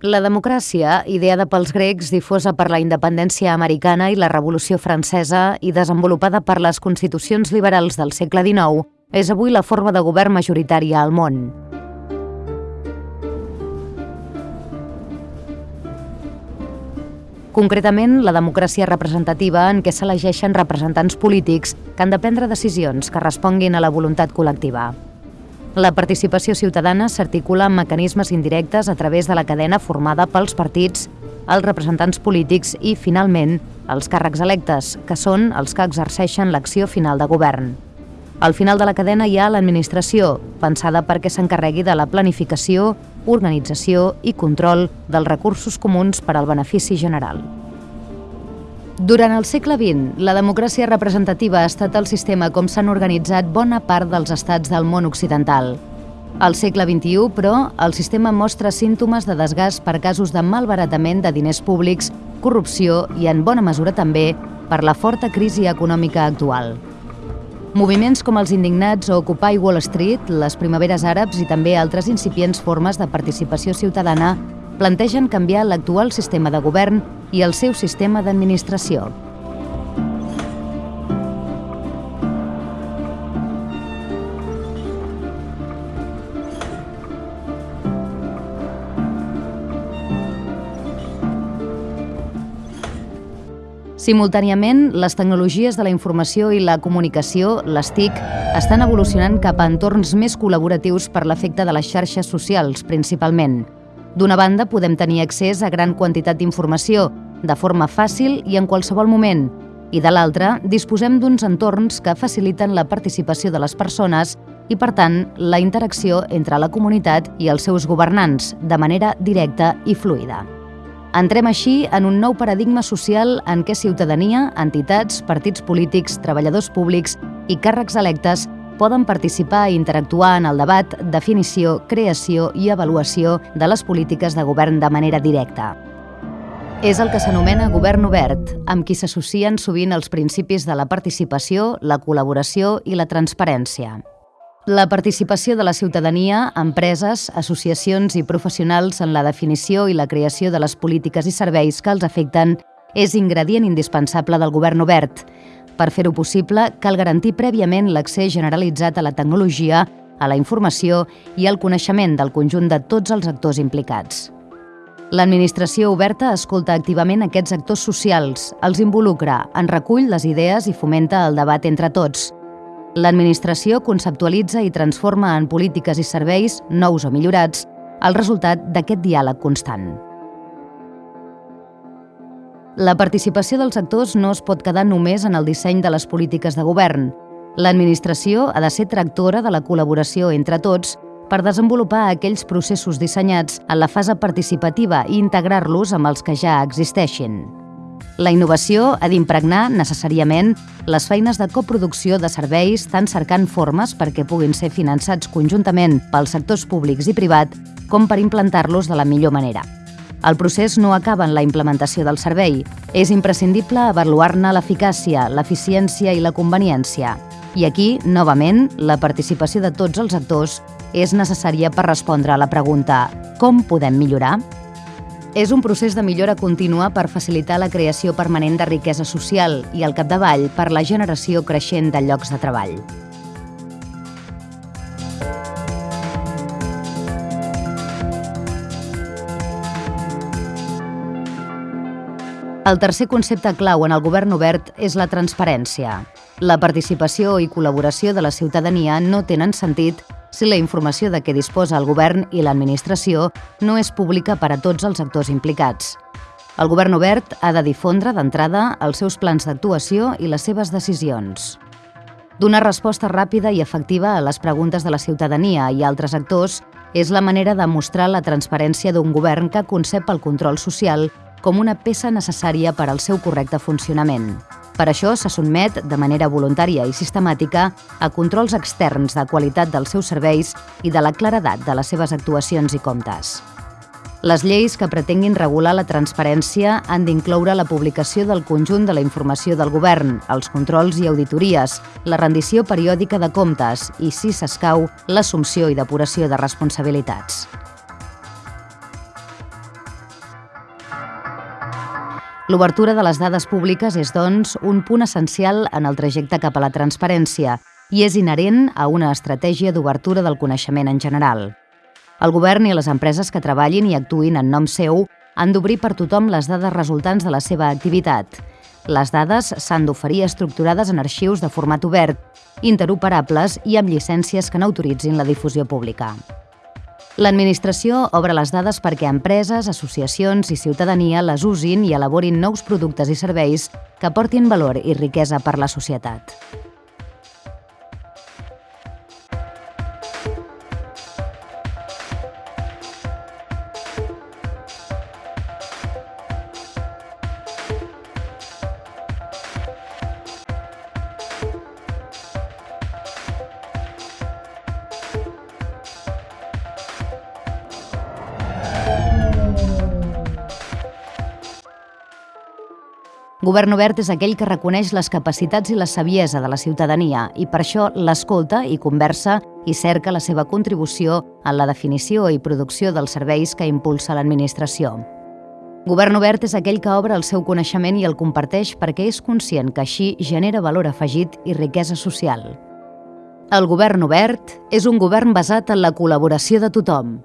La democràcia, ideada pels grecs, difosa per la independència americana i la Revolució Francesa i desenvolupada per les constitucions liberals del segle XIX, és avui la forma de govern majoritària al món. Concretament, la democràcia representativa en què s'elegeixen representants polítics que han de prendre decisions que responguin a la voluntat col·lectiva. La participació ciutadana s'articula en mecanismes indirectes a través de la cadena formada pels partits, els representants polítics i, finalment, els càrrecs electes, que són els que exerceixen l'acció final de govern. Al final de la cadena hi ha l'administració, pensada perquè s'encarregui de la planificació, organització i control dels recursos comuns per al benefici general. Durant el segle XX, la democràcia representativa ha estat el sistema com s'han organitzat bona part dels estats del món occidental. Al segle XXI, però, el sistema mostra símptomes de desgast per casos de malbaratament de diners públics, corrupció i, en bona mesura també, per la forta crisi econòmica actual. Moviments com els indignats o Occupy Wall Street, les primaveres àrabs i també altres incipients formes de participació ciutadana plantegen canviar l'actual sistema de govern i el seu sistema d'administració. Simultàniament, les tecnologies de la informació i la comunicació, les TIC, estan evolucionant cap a entorns més col·laboratius per l'efecte de les xarxes socials, principalment. D'una banda, podem tenir accés a gran quantitat d'informació, de forma fàcil i en qualsevol moment, i de l'altra, disposem d'uns entorns que faciliten la participació de les persones i, per tant, la interacció entre la comunitat i els seus governants, de manera directa i fluida. Entrem així en un nou paradigma social en què ciutadania, entitats, partits polítics, treballadors públics i càrrecs electes poden participar i interactuar en el debat, definició, creació i avaluació de les polítiques de govern de manera directa. És el que s'anomena govern obert, amb qui s'associen sovint els principis de la participació, la col·laboració i la transparència. La participació de la ciutadania, empreses, associacions i professionals en la definició i la creació de les polítiques i serveis que els afecten és ingredient indispensable del govern obert, per fer-ho possible, cal garantir prèviament l'accés generalitzat a la tecnologia, a la informació i al coneixement del conjunt de tots els actors implicats. L'administració oberta escolta activament aquests actors socials, els involucra, en recull les idees i fomenta el debat entre tots. L'administració conceptualitza i transforma en polítiques i serveis, nous o millorats, el resultat d'aquest diàleg constant. La participació dels actors no es pot quedar només en el disseny de les polítiques de govern. L'administració ha de ser tractora de la col·laboració entre tots per desenvolupar aquells processos dissenyats en la fase participativa i integrar-los amb els que ja existeixin. La innovació ha d'impregnar necessàriament les feines de coproducció de serveis tant cercant formes perquè puguin ser finançats conjuntament pels sectors públics i privat com per implantar-los de la millor manera. El procés no acaba en la implementació del servei. És imprescindible avaluar-ne l'eficàcia, l'eficiència i la conveniència. I aquí, novament, la participació de tots els actors és necessària per respondre a la pregunta «Com podem millorar?». És un procés de millora contínua per facilitar la creació permanent de riquesa social i, al capdavall, per la generació creixent de llocs de treball. El tercer concepte clau en el govern obert és la transparència. La participació i col·laboració de la ciutadania no tenen sentit si la informació de què disposa el govern i l'administració no és pública per a tots els actors implicats. El govern obert ha de difondre d'entrada els seus plans d'actuació i les seves decisions. Donar resposta ràpida i efectiva a les preguntes de la ciutadania i altres actors és la manera de mostrar la transparència d'un govern que concep el control social com una peça necessària per al seu correcte funcionament. Per això se sotmet, de manera voluntària i sistemàtica, a controls externs de qualitat dels seus serveis i de la claredat de les seves actuacions i comptes. Les lleis que pretenguin regular la transparència han d'incloure la publicació del conjunt de la informació del govern, els controls i auditories, la rendició periòdica de comptes i, si s'escau, l'assumpció i depuració de responsabilitats. L'obertura de les dades públiques és, doncs, un punt essencial en el trajecte cap a la transparència i és inherent a una estratègia d'obertura del coneixement en general. El govern i les empreses que treballin i actuïn en nom seu han d'obrir per tothom les dades resultants de la seva activitat. Les dades s'han d'oferir estructurades en arxius de format obert, interoperables i amb llicències que n'autoritzin la difusió pública. L'administració obre les dades perquè empreses, associacions i ciutadania les usin i elaborin nous productes i serveis que aportin valor i riquesa per la societat. Govern obert és aquell que reconeix les capacitats i la saviesa de la ciutadania i per això l'escolta i conversa i cerca la seva contribució en la definició i producció dels serveis que impulsa l'administració. Govern obert és aquell que obre el seu coneixement i el comparteix perquè és conscient que així genera valor afegit i riquesa social. El govern obert és un govern basat en la col·laboració de tothom,